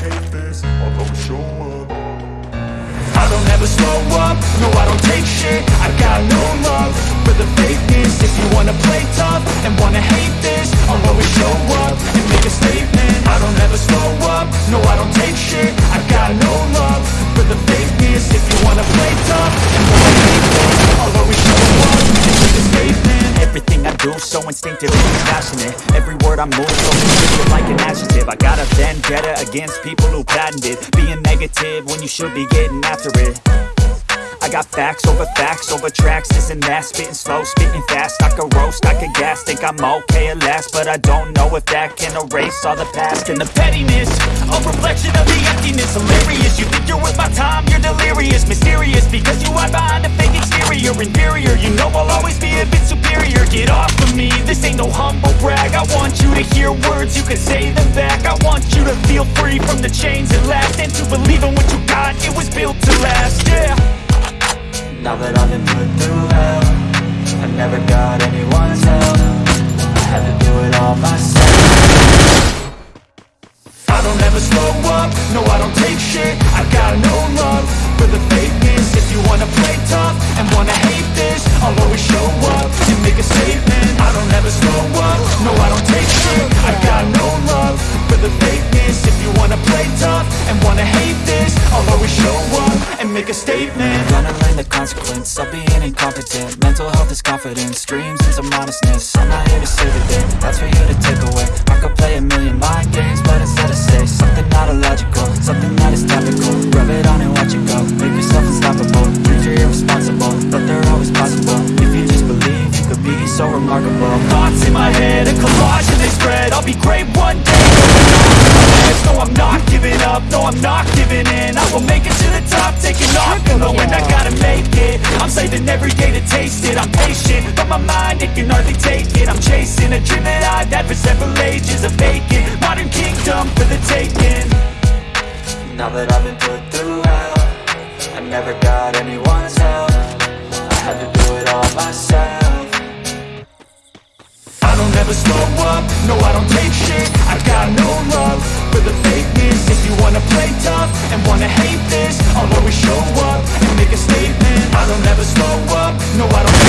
hate this I'll always show up. I don't ever slow up, no I don't take shit. I got no love for the fakeness. If you wanna play tough and wanna hate this I'll always show up and make a statement. I don't ever slow up, no I don't take shit. I got no love for the fakeness. If you wanna play tough and wanna hate this I'll always show up and make a statement. Everything I do so instinctive passionate Every word I move so constricted like an adjective. I got a vendetta against people who patented Being negative when you should be getting after it got facts over facts over tracks, and that Spitting slow, spitting fast, I could roast, I could gas Think I'm okay at last, but I don't know if that can erase all the past. And the pettiness, a reflection of the emptiness. Hilarious, you think you're worth my time, you're delirious. Mysterious, because you hide behind a fake exterior. Inferior, you know I'll always be a bit superior. Get off of me, this ain't no humble brag. I want you to hear words, you can say them back. I want you to feel free from the chains at last. And to believe in what you got, it was built to Now that I've been put through hell I never got anyone's help make a statement. Gonna learn the consequence of being incompetent. Mental health is confidence, dreams into modestness. I'm not here to save the day, that's for you to take away. I could play a million mind games, but instead I say. Something not illogical, something that is topical. Rub it on and watch it go, make yourself unstoppable Dreams are irresponsible, but they're always possible. If you just believe, you could be so remarkable. Thoughts in my head, a collage and they spread. I'll be great one day up, no, I'm not giving in. I will make it to the top, taking off. And knowing I gotta make it. I'm saving every day to taste it. I'm patient, but my mind, it can hardly take it. I'm chasing a dream that I've had for several ages A vacant, modern kingdom for the taking. Now that I've been put through hell I never got anyone's help. I had to do it all myself. I don't ever slow up, no I don't take shit. I've got no love for the fakeness. If you wanna play tough and wanna hate this I'll always show up and make a statement. I don't ever slow up, no I don't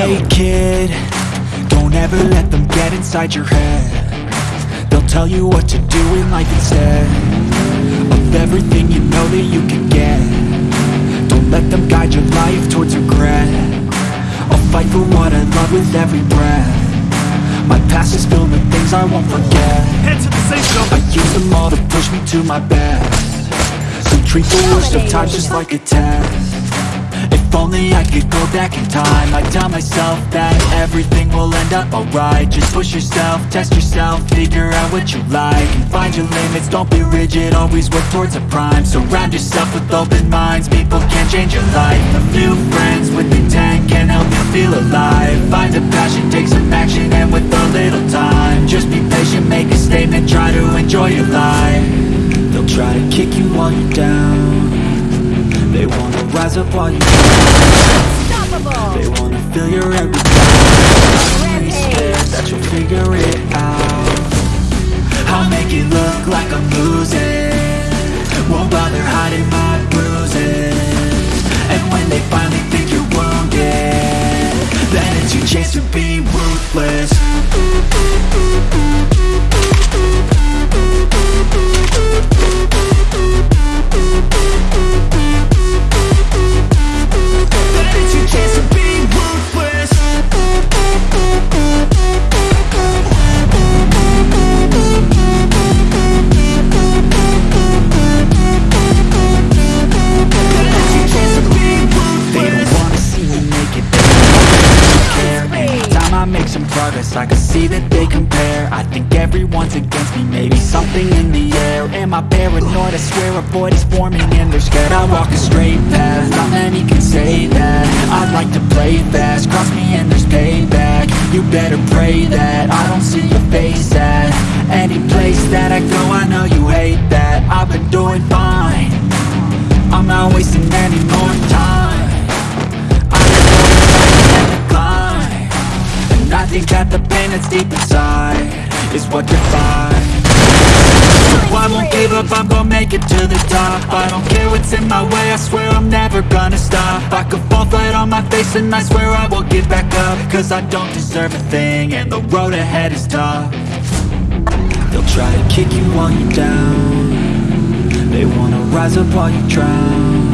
Hey kid, don't ever let them get inside your head. They'll tell you what to do in life instead Of everything you know that you can get. Don't let them guide your life towards regret. I'll fight for what I love with every breath. My past is filled with things I won't forget. Head to the safe zone. I use them all to push me to my best. So treat the worst of times just like a test if only I could go back in time. I'd tell myself that everything will end up alright. Just push yourself, test yourself, figure out what you like. And find your limits, don't be rigid, always work towards a prime. Surround yourself with open minds, people can change your life. A few friends with intent can help you feel alive. Find a passion, take some action, and with a little time Just be patient, make a statement, try to enjoy your life. They'll try to kick you while you're down they wanna rise up while you Unstoppable! They wanna feel your every scared that you'll figure it out. I'll make it look like I'm losing. Won't bother hiding my everyone's against me, maybe something in the air. Am I paranoid? I swear a void is forming and they're scared. I walk a straight path, not many can say that. I'd like to play fast, cross me and there's payback. You better pray that I don't see your face at Any place that I go, I know you hate that. I've been doing fine. I'm not wasting any more time. I've been going climb. And I think that the pain that's deep inside Is what defines so I won't give up, I'm gonna make it to the top. I don't care what's in my way, I swear I'm never gonna stop. I could fall flat on my face and I swear I will get back up. Cause I don't deserve a thing and the road ahead is tough. They'll try to kick you while you're down. They wanna rise up while you drown.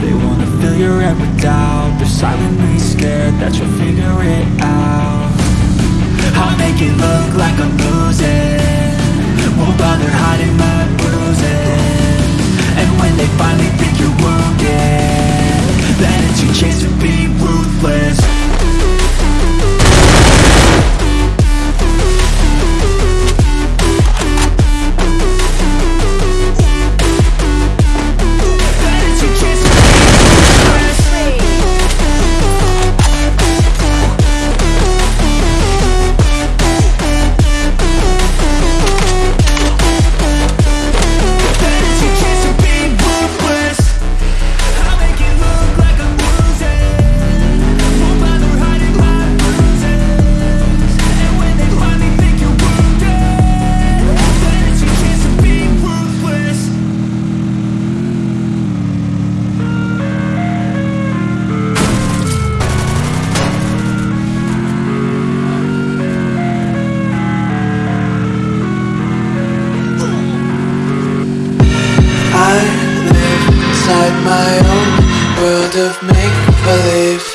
They wanna fill your with doubt. They're silently scared that you'll figure it out I'll make it look like I'm losing. Won't bother hiding my bruises. And when they finally think you're wounded Then it's your chance to be ruthless inside my own world of make-believe.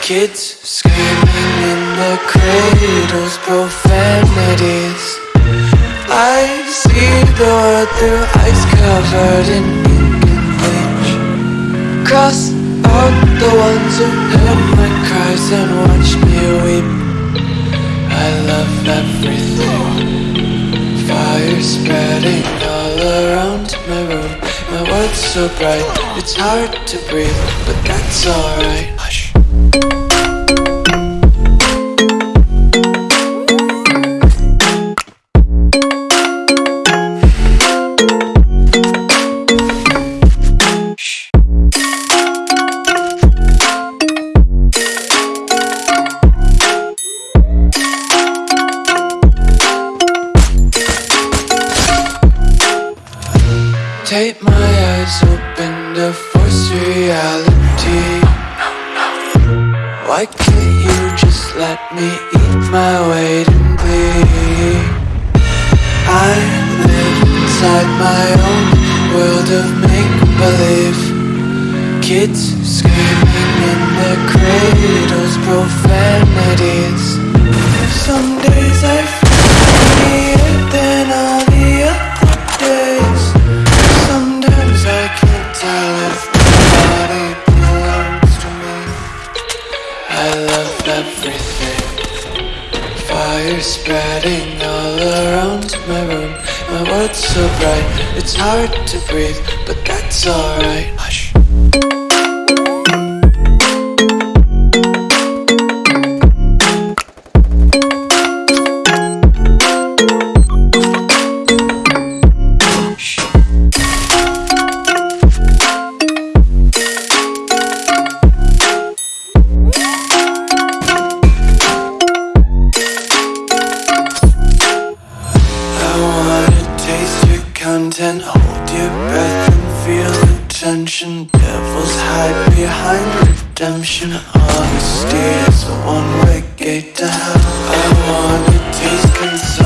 Kids screaming in the cradles, profanities. I see the world through ice covered in ink and bleach. Cross out the ones who heard my cries and watched me weep. I love everything. Fire spreading all around my room My world's so bright, it's hard to breathe But that's alright Hush my eyes open to force reality. Why can't you just let me eat my weight in glee? I live inside my own world of make-believe. Kids screaming in their cradles, profanities. Some days I feel it, then all Spreading all around my room. My world's so bright, it's hard to breathe But that's alright content, hold your breath and feel the tension. Devils hide behind redemption. Honesty is a one-way gate to hell. I wanna taste consumption,